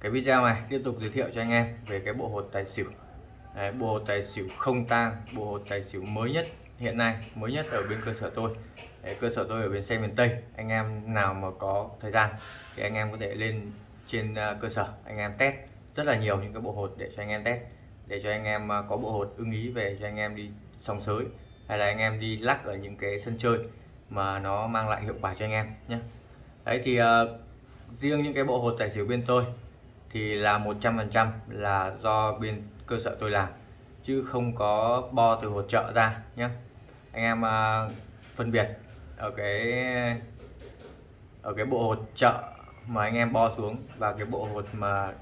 cái video này tiếp tục giới thiệu cho anh em về cái bộ hột tài xỉu. Đấy, bộ hột tài xỉu không tang bộ hột tài xỉu mới nhất hiện nay mới nhất ở bên cơ sở tôi. Đấy, cơ sở tôi ở bên xe miền Tây. Anh em nào mà có thời gian thì anh em có thể lên trên à, cơ sở anh em test rất là nhiều những cái bộ hột để cho anh em test để cho anh em à, có bộ hột ưng ý về cho anh em đi sòng sới hay là anh em đi lắc ở những cái sân chơi mà nó mang lại hiệu quả cho anh em nhé. Đấy thì uh, riêng những cái bộ hột tài xỉu bên tôi thì là 100% là do bên cơ sở tôi làm chứ không có bo từ hỗ trợ ra nhé anh em uh, phân biệt ở cái ở cái bộ hột trợ mà anh em bo xuống và cái bộ hột mà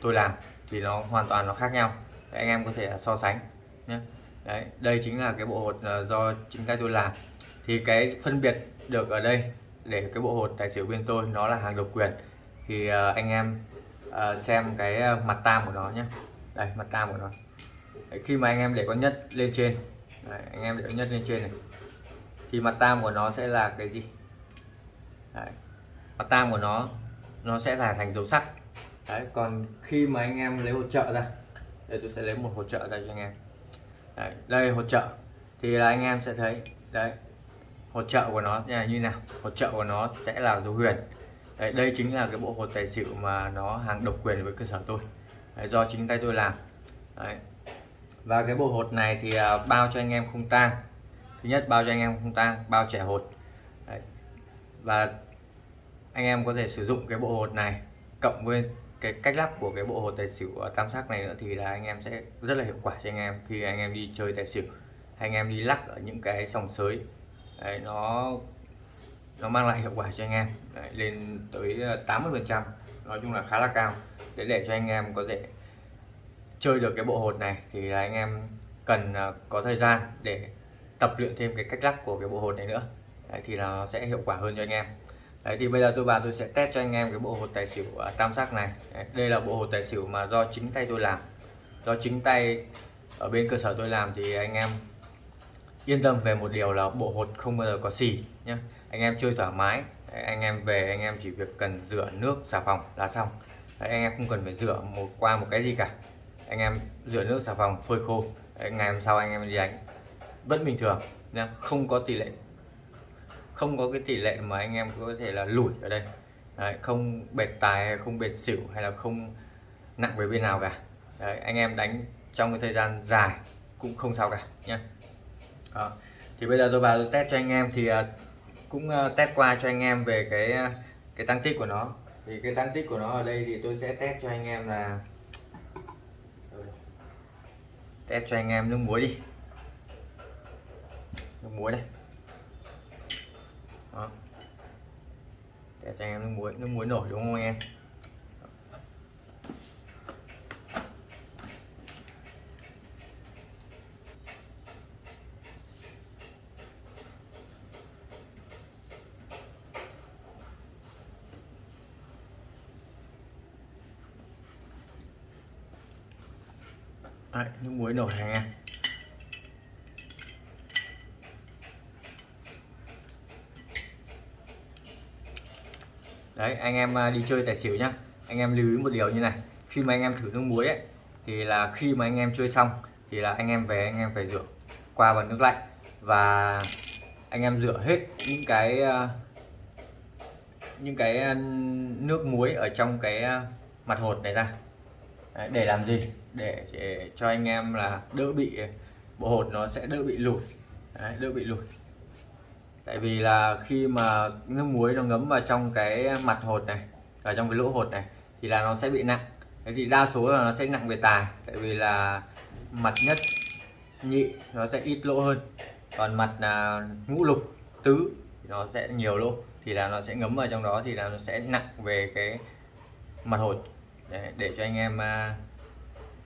tôi làm thì nó hoàn toàn nó khác nhau. Đấy, anh em có thể so sánh nhé Đấy, đây chính là cái bộ hột à, do chính tay tôi làm. Thì cái phân biệt được ở đây để cái bộ hột tài xỉu bên tôi nó là hàng độc quyền thì uh, anh em uh, xem cái ờ, mặt tam của nó nhé đây mặt tam của nó. Đấy, khi mà anh em để con nhất lên trên. Đấy, anh em để con nhất lên trên này. Thì mặt tam của nó sẽ là cái gì? Đấy, mặt tam của nó nó sẽ là thành dấu sắc. Đấy, còn khi mà anh em lấy hỗ trợ ra đây tôi sẽ lấy một hỗ trợ ra cho anh em. Đấy, đây hỗ trợ. Thì là anh em sẽ thấy đấy hỗ trợ của nó là như nào? Hỗ trợ của nó sẽ là dấu huyền đấy, đây chính là cái bộ hột tài xỉu mà nó hàng độc quyền với cơ sở tôi. Đấy, do chính tay tôi làm. Đấy. và cái bộ hột này thì à, bao cho anh em không tang. Thứ nhất bao cho anh em không tang bao trẻ hột. Đấy. và anh em có thể sử dụng cái bộ hột này cộng với cái cách lắp của cái bộ hột tài xỉu à, tam sắc này nữa thì là anh em sẽ rất là hiệu quả cho anh em khi anh em đi chơi tài xỉu. Hay anh em đi lắc ở những cái sòng sới. Đấy, nó nó mang lại hiệu quả cho anh em. Đấy, lên tới ờ, 80 phần trăm. Nói chung là khá là cao. Để để cho anh em có thể chơi được cái bộ hột này thì là anh em cần ờ, có thời gian để tập luyện thêm cái cách lắc của cái bộ hột này nữa. Đấy, thì là nó sẽ hiệu quả hơn cho anh em. Đấy thì bây giờ tôi vào tôi sẽ test cho anh em cái bộ hột tài xỉu uh, tam sắc này. Đấy, đây là bộ hột tài xỉu mà do chính tay tôi làm. Do chính tay ở bên cơ sở tôi làm thì anh em yên tâm về một điều là bộ hột không bao giờ có xì nhé. Anh em chơi thoải mái. Đấy, anh em về anh em chỉ việc cần rửa nước xà phòng là xong. Đấy, anh em không cần phải rửa một qua một cái gì cả. Anh em rửa nước xà phòng phơi khô. Đấy, ngày hôm sau anh em đi đánh vẫn bình thường nhé. Không có tỷ lệ không có cái tỷ lệ mà anh em có thể là lủi ở đây Đấy, không bệt tài hay không bệt xỉu hay là không nặng về bên nào cả Đấy, anh em đánh trong cái thời gian dài cũng không sao cả nhé đó. thì bây giờ tôi vào tôi test cho anh em thì uh, cũng uh, test qua cho anh em về cái uh, cái tăng tích của nó thì cái tăng tích của nó ở đây thì tôi sẽ test cho anh em là test cho anh em nước muối đi nước muối đây đó. test cho anh em nước muối nước muối nổi đúng không anh em Đấy, nước muối nổi này anh em đấy anh em à, đi chơi tài xỉu nhá. Anh em lưu ý một điều như này khi mà anh em thử nước muối ấy thì là khi mà anh em chơi xong thì là anh em về anh em phải rửa qua bằng nước lạnh. Và anh em rửa hết những cái à, những cái à, nước muối ở trong cái mặt hột này ra. Đấy, để làm gì? Để, để cho anh em là đỡ bị bộ hột nó sẽ đỡ bị lụt. Đấy, đỡ bị lụt. Tại vì là khi mà nước muối nó ngấm vào trong cái mặt hột này và trong cái lỗ hột này thì là nó sẽ bị nặng. Thế thì đa số là nó sẽ nặng về tài tại vì là mặt nhất nhị nó sẽ ít lỗ hơn. Còn mặt là ngũ lục tứ thì nó sẽ nhiều lỗ thì là nó sẽ ngấm vào trong đó thì là nó sẽ nặng về cái mặt hột. Để, để cho anh em uh,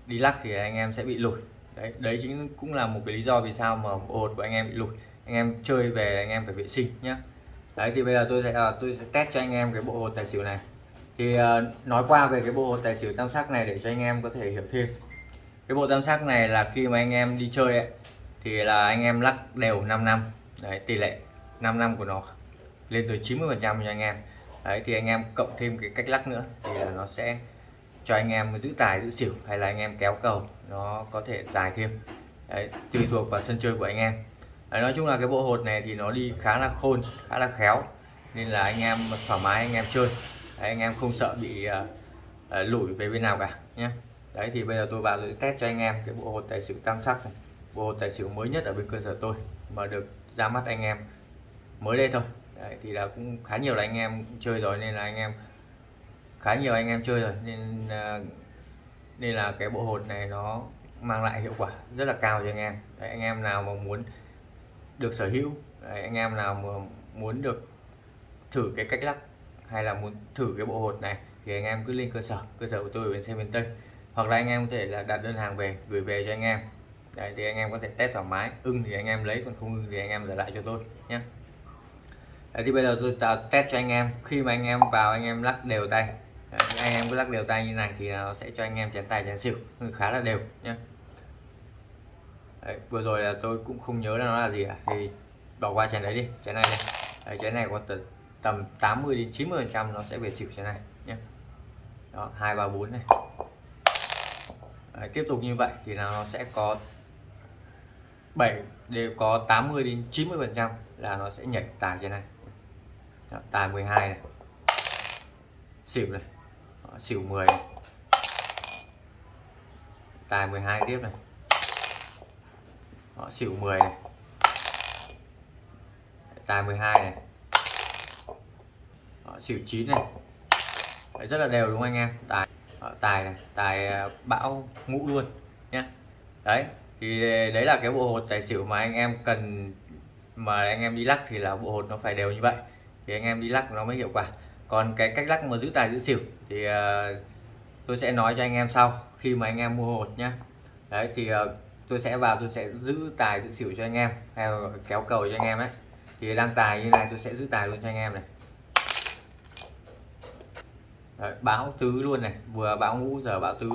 đi lắc thì anh em sẽ bị lùi. Đấy đấy chính cũng là một cái lý do vì sao mà hột của anh em bị lùi. Anh em chơi về anh em phải vệ sinh nhé đấy thì bây giờ tôi sẽ à, tôi sẽ test cho anh em cái bộ hột tài xỉu này. Thì à, nói qua về cái bộ hột tài xỉu tam sắc này để cho anh em có thể hiểu thêm. Cái bộ tam sắc này là khi mà anh em đi chơi ấy, thì là anh em lắc đều 5 năm. Đấy tỷ lệ 5 năm của nó lên tới 90 phần trăm cho anh em. Đấy thì anh em cộng thêm cái cách lắc nữa thì là nó sẽ cho anh em giữ tài giữ xỉu hay là anh em kéo cầu nó có thể dài thêm. Đấy, tùy thuộc vào sân chơi của anh em. Đấy, nói chung là cái bộ hột này thì nó đi khá là khôn khá là khéo nên là anh em thoải mái anh em chơi. Đấy, anh em không sợ bị uh, uh, lủi về bên nào cả nhé. Đấy thì bây giờ tôi vào tôi test cho anh em cái bộ hột tài xỉu tam sắc này. Bộ hột tài xỉu mới nhất ở bên cơ sở tôi mà được ra mắt anh em mới đây thôi. Đấy, thì là cũng khá nhiều là anh em chơi rồi nên là anh em khá nhiều anh em chơi rồi nên nên là cái bộ hột này nó mang lại hiệu quả rất là cao cho anh em đấy, anh em nào mà muốn được sở hữu đấy, anh em nào mà muốn được thử cái cách lắp hay là muốn thử cái bộ hột này thì anh em cứ lên cơ sở cơ sở của tôi ở bên xe miền Tây hoặc là anh em có thể là đặt đơn hàng về gửi về cho anh em Đấy, thì anh em có thể test thoải mái ưng thì anh em lấy còn không ưng thì anh em trả lại cho tôi nhé Đấy, thì bây giờ tôi tạo test cho anh em khi mà anh em vào anh em lắc đều tay Đấy, anh em cứ lắc đều tay như này thì nó sẽ cho anh em chén tài chén xỉu khá là đều nhé Đấy, vừa rồi là tôi cũng không nhớ là nó là gì cả thì bỏ qua chén đấy đi chén này đây Đấy, chén này có tầm, tầm 80 đến 90 phần trăm nó sẽ về xỉu chén này nhé đó hai ba bốn này. Đấy, tiếp tục như vậy thì nó sẽ có 7 đều có 80 đến 90 phần trăm là nó sẽ nhảy tài trên này. Đó, tài 12 này. Xỉu này xỉu 10 này. tài 12 tiếp này. Đó, xỉu 10 này. Tài 12 này. Đó, xỉu 9 này. Đấy, rất là đều đúng không anh em? Tài Đó, tài này tài à, bão ngũ luôn nhé đấy thì đấy là cái bộ hột tài xỉu mà anh em cần mà anh em đi lắc thì là bộ hột nó phải đều như vậy. Thì anh em đi lắc nó mới hiệu quả còn cái cách lắc mà giữ tài giữ xỉu thì ờ, tôi sẽ nói cho anh em sau khi mà anh em mua hột nhá. Đấy thì ờ, tôi sẽ vào tôi sẽ giữ tài giữ xỉu cho anh em hay kéo cầu cho anh em ấy. Thì đang tài như này tôi sẽ giữ tài luôn cho anh em này. Đấy, báo tứ luôn này vừa báo ngũ giờ báo tứ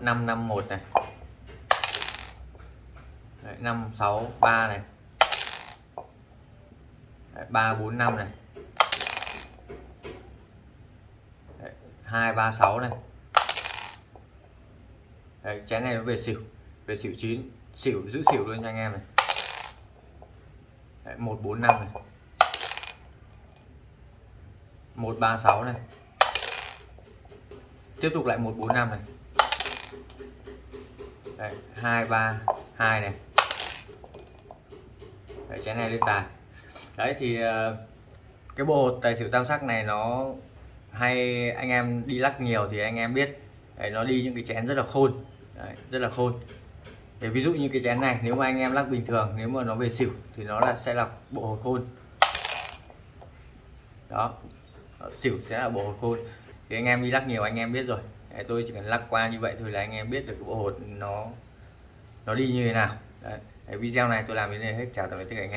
năm năm một này. Năm sáu ba này. Đấy, 345 này. Đấy, 236 này. Đấy, chén này nó về xỉu về xỉu chín xỉu giữ xỉu luôn cho anh em này. Đấy, 145 này. 136 này. Tiếp tục lại 145 này. Đấy, 232 này. Đấy, chén này lên tài đấy thì ờ, cái bộ hột tài xỉu tam sắc này nó hay anh em đi lắc nhiều thì anh em biết đấy, nó đi những cái chén rất là khôn đấy, rất là khôn. Để ví dụ như cái chén này nếu mà anh em lắc bình thường nếu mà nó về xỉu thì nó là sẽ là bộ hột khôn. Đó xỉu sẽ là bộ hột khôn. Thì anh em đi lắc nhiều anh em biết rồi. Đấy, tôi chỉ cần lắc qua như vậy thôi là anh em biết được cái bộ hột nó nó đi như thế nào. Đấy. Đấy, video này tôi làm đến đây hết. Chào tạm biệt tất cả anh em.